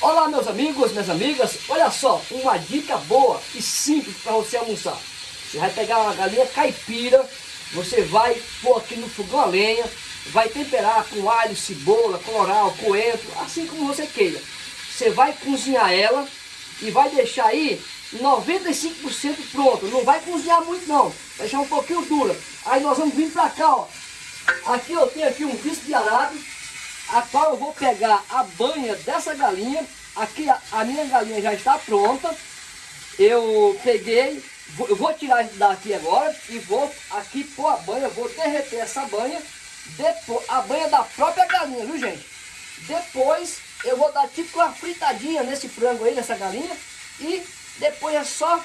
Olá meus amigos, minhas amigas, olha só, uma dica boa e simples para você almoçar. Você vai pegar uma galinha caipira, você vai pôr aqui no fogão a lenha, vai temperar com alho, cebola, colorau, coentro, assim como você queira. Você vai cozinhar ela e vai deixar aí 95% pronto. Não vai cozinhar muito não, vai deixar um pouquinho dura. Aí nós vamos vir para cá, ó. Aqui eu tenho aqui um bicho de arado, a qual eu vou pegar a banha dessa galinha. Aqui a, a minha galinha já está pronta. Eu peguei, vou, eu vou tirar daqui agora e vou aqui pôr a banha, vou derreter essa banha. Depois, a banha da própria galinha, viu gente? Depois eu vou dar tipo uma fritadinha nesse frango aí, nessa galinha. E depois é só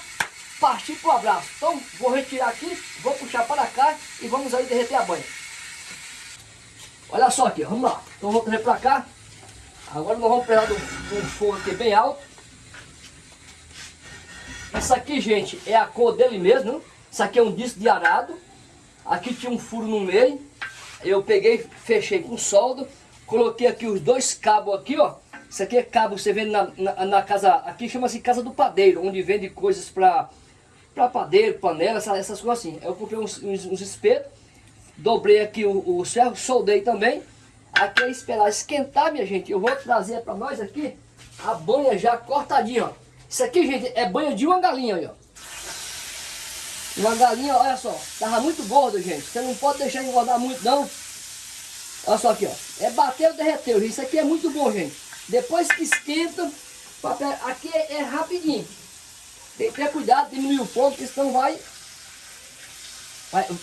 partir pro abraço. Então vou retirar aqui, vou puxar para cá e vamos aí derreter a banha. Olha só aqui, vamos lá. Então vamos trazer para cá. Agora nós vamos pegar um fogo aqui bem alto. Isso aqui, gente, é a cor dele mesmo. Isso aqui é um disco de arado. Aqui tinha um furo no meio. Eu peguei, fechei com solda. Coloquei aqui os dois cabos aqui, ó. Isso aqui é cabo, você vende na, na, na casa, aqui chama-se casa do padeiro, onde vende coisas para padeiro, panela, essas, essas coisas assim. Eu comprei uns, uns, uns espetos Dobrei aqui o, ferro, soldei também. Aqui é esperar esquentar, minha gente. Eu vou trazer para nós aqui a banha já cortadinha, ó. Isso aqui, gente, é banha de uma galinha, ó. Uma galinha, olha só, tava muito gorda, gente. Você não pode deixar engordar muito, não. Olha só aqui, ó. É bateu, derreteu. Isso aqui é muito bom, gente. Depois que esquenta, aqui é, é rapidinho. Tem que ter cuidado, diminuir o fogo, porque senão vai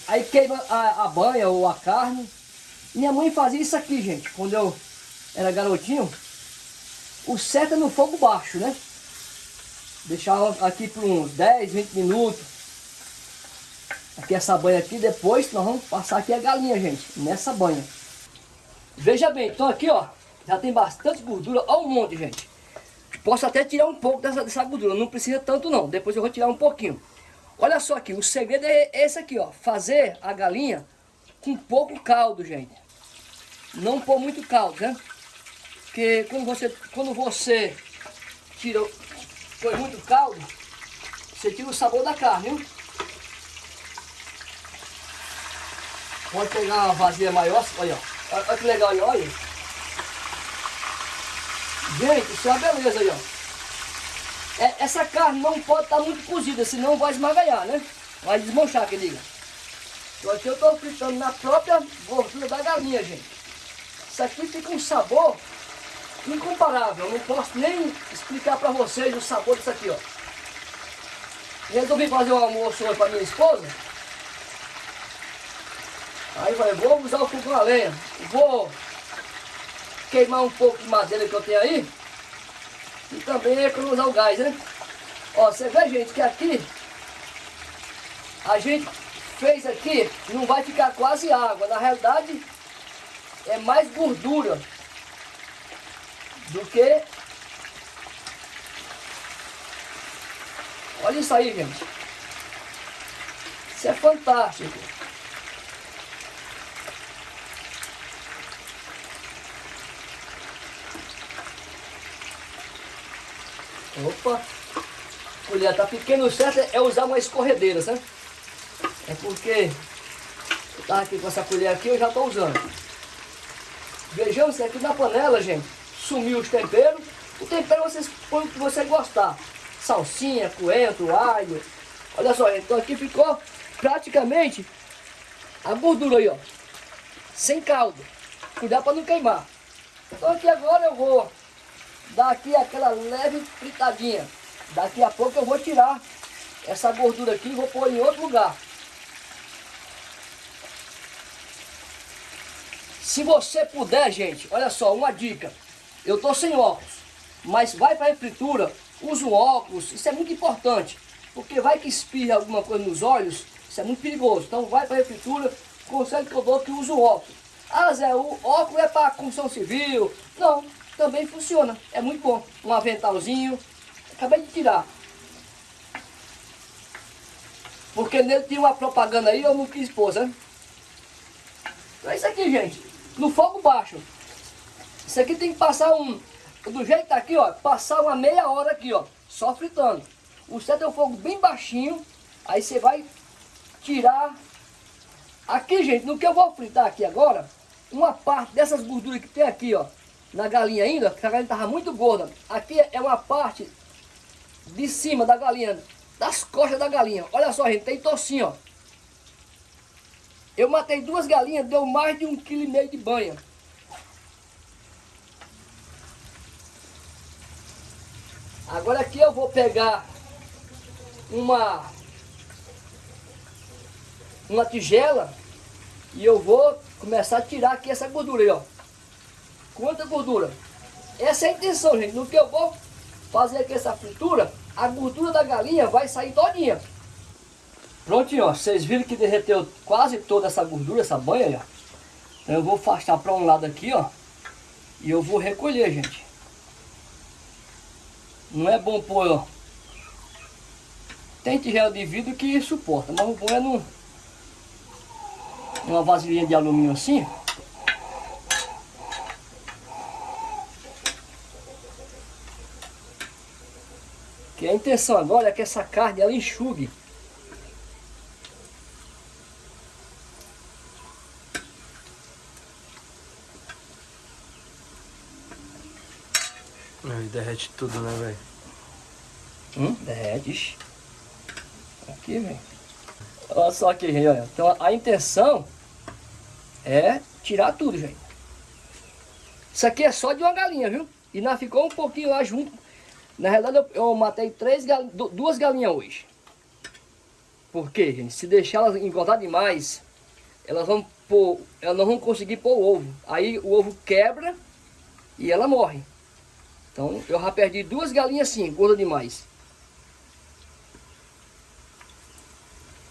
Aí queima a, a banha ou a carne. Minha mãe fazia isso aqui, gente, quando eu era garotinho. O certo é no fogo baixo, né? Deixava aqui por uns 10, 20 minutos. Aqui essa banha aqui, depois nós vamos passar aqui a galinha, gente, nessa banha. Veja bem, então aqui, ó, já tem bastante gordura, olha um monte, gente. Posso até tirar um pouco dessa, dessa gordura, não precisa tanto não, depois eu vou tirar um pouquinho. Olha só aqui, o segredo é esse aqui, ó. Fazer a galinha com pouco caldo, gente. Não pôr muito caldo, né? Porque quando você, quando você tira, põe muito caldo, você tira o sabor da carne, viu? Pode pegar uma vasilha maior, olha, ó. Olha que legal aí, olha. Gente, isso é uma beleza aí, ó. É, essa carne não pode estar tá muito cozida, senão vai esmagalhar, né? Vai desmanchar, que diga. Então aqui eu estou fritando na própria gordura da galinha, gente. Isso aqui fica um sabor incomparável. Eu não posso nem explicar para vocês o sabor disso aqui, ó. Resolvi fazer um almoço hoje para minha esposa. Aí falei, vou usar o fogão a lenha. Vou queimar um pouco de madeira que eu tenho aí. E também economizar o gás, né? Ó, você vê, gente, que aqui a gente fez aqui, não vai ficar quase água. Na realidade, é mais gordura do que... Olha isso aí, gente. Isso é fantástico. Opa! Colher tá pequena, o certo é usar uma escorredeira, sabe? É porque eu tava aqui com essa colher aqui, eu já estou usando. Vejamos se aqui na panela, gente, sumiu os temperos. O tempero vocês põem o que você gostar. Salsinha, coentro, alho. Olha só, então aqui ficou praticamente a gordura aí, ó. Sem caldo. Cuidado para não queimar. Então aqui agora eu vou dar aqui aquela leve fritadinha. Daqui a pouco eu vou tirar essa gordura aqui e vou pôr em outro lugar. Se você puder, gente, olha só, uma dica. Eu tô sem óculos, mas vai para a fritura, usa o óculos, isso é muito importante. Porque vai que espirra alguma coisa nos olhos, isso é muito perigoso. Então vai para a fritura, consegue que eu dou que usa o óculos. Ah, Zé, o óculos é para construção civil. Não, também funciona. É muito bom. Um aventalzinho. Acabei de tirar. Porque nele tinha uma propaganda aí, eu não quis pôr, né? Então é isso aqui, gente. No fogo baixo. Isso aqui tem que passar um, do jeito que tá aqui, ó, passar uma meia hora aqui, ó, só fritando. O certo é o fogo bem baixinho, aí você vai tirar. Aqui, gente, no que eu vou fritar aqui agora, uma parte dessas gorduras que tem aqui, ó, na galinha ainda, que a galinha estava muito gorda. Aqui é uma parte de cima da galinha, das costas da galinha. Olha só, gente, tem tocinho, ó. Eu matei duas galinhas, deu mais de um quilo e meio de banha. Agora aqui eu vou pegar uma uma tigela e eu vou começar a tirar aqui essa gordura aí, ó. Quanta gordura? Essa é a intenção, gente. No que eu vou fazer aqui essa fritura, a gordura da galinha vai sair todinha. Prontinho, ó. Vocês viram que derreteu quase toda essa gordura, essa banha aí, ó. Então eu vou afastar para um lado aqui, ó. E eu vou recolher, gente. Não é bom pôr, ó. Tem tigela de vidro que suporta, mas o bom é no, numa vasilhinha de alumínio assim. Que a intenção agora é que essa carne ela enxugue. Aí derrete tudo, né, velho? Hum, derrete. Aqui, velho. Olha só aqui, gente, olha. Então a intenção é tirar tudo, gente. Isso aqui é só de uma galinha, viu? E ainda ficou um pouquinho lá junto na realidade, eu, eu matei três gal, duas galinhas hoje. Por quê, gente? Se deixar elas engordar demais, elas vão pôr, elas não vão conseguir pôr o ovo. Aí o ovo quebra e ela morre. Então eu já perdi duas galinhas assim, gorda demais.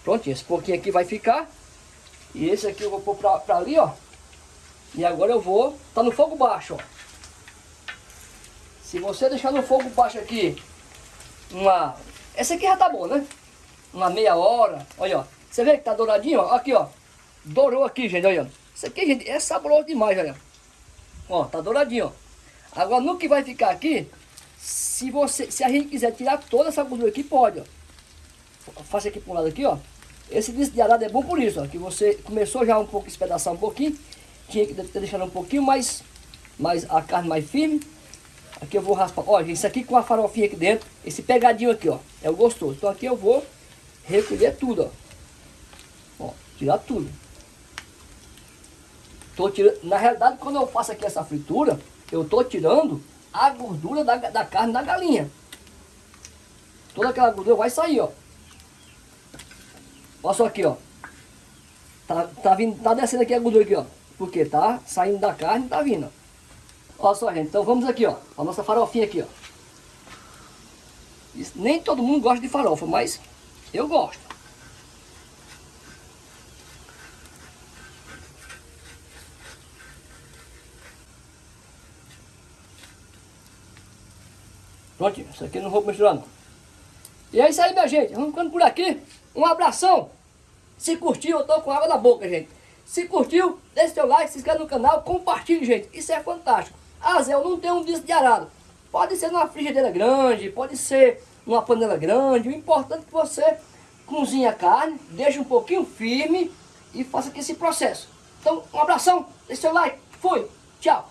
Prontinho, esse pouquinho aqui vai ficar. E esse aqui eu vou pôr pra, pra ali, ó. E agora eu vou, tá no fogo baixo, ó. Se você deixar no fogo baixo aqui, uma... Essa aqui já tá bom, né? Uma meia hora, olha, ó. Você vê que tá douradinho, ó? Aqui, ó. Dourou aqui, gente, olha. Isso aqui, gente, é saboroso demais, olha. Ó, tá douradinho, ó. Agora, no que vai ficar aqui, se você, se a gente quiser tirar toda essa gordura aqui, pode, ó. Faça aqui pro lado aqui, ó. Esse disco de arado é bom por isso, ó. Que você começou já um pouco espedaçar um pouquinho. Tinha que ter deixado um pouquinho mais, mais a carne mais firme. Aqui eu vou raspar. Ó, gente, isso aqui com a farofinha aqui dentro. Esse pegadinho aqui, ó. É o gostoso. Então aqui eu vou recolher tudo, ó. Ó, tirar tudo. Tô tirando. Na realidade, quando eu faço aqui essa fritura, eu tô tirando a gordura da, da carne da galinha. Toda aquela gordura vai sair, ó. Olha só aqui, ó. Tá, tá, vindo, tá descendo aqui a gordura aqui, ó. Porque tá saindo da carne, tá vindo, ó. Olha só, gente. Então vamos aqui, ó. A nossa farofinha aqui, ó. Isso, nem todo mundo gosta de farofa, mas eu gosto. Pronto, isso aqui não vou misturar não. E é isso aí, minha gente. Vamos ficando por aqui. Um abração. Se curtiu, eu tô com água na boca, gente. Se curtiu, deixe seu like, se inscreve no canal, compartilhe, gente. Isso é fantástico. Ah, Zé, eu não tenho um disco de arado. Pode ser numa frigideira grande, pode ser numa panela grande. O importante é que você cozinhe a carne, deixe um pouquinho firme e faça aqui esse processo. Então, um abração, deixe seu like, fui, tchau.